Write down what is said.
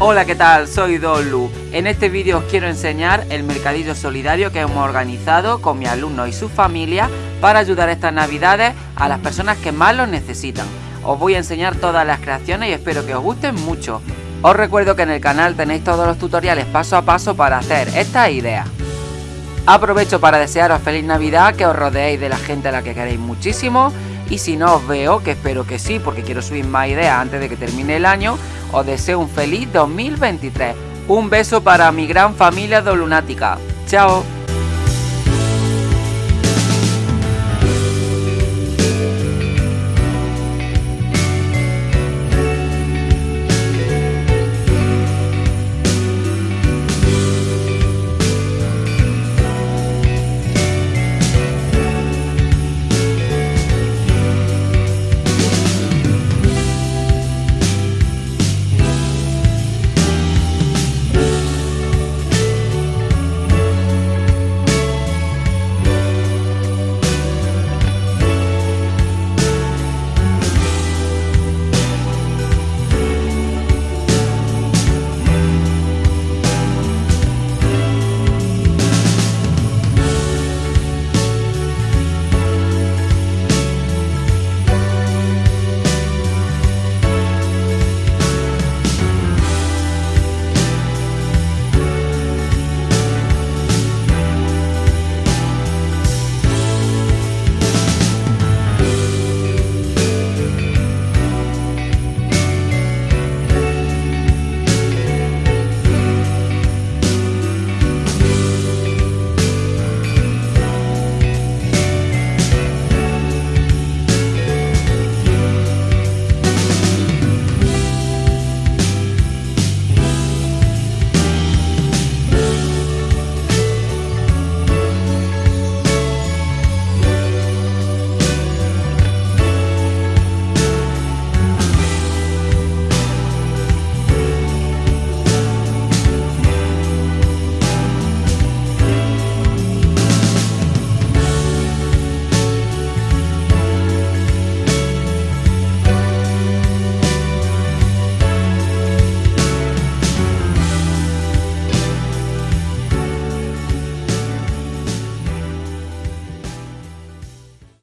Hola, ¿qué tal? Soy Dolu. En este vídeo os quiero enseñar el mercadillo solidario que hemos organizado con mi alumno y su familia para ayudar estas navidades a las personas que más lo necesitan. Os voy a enseñar todas las creaciones y espero que os gusten mucho. Os recuerdo que en el canal tenéis todos los tutoriales paso a paso para hacer estas ideas. Aprovecho para desearos feliz Navidad, que os rodeéis de la gente a la que queréis muchísimo y si no os veo, que espero que sí, porque quiero subir más ideas antes de que termine el año, os deseo un feliz 2023. Un beso para mi gran familia de Lunática. Chao.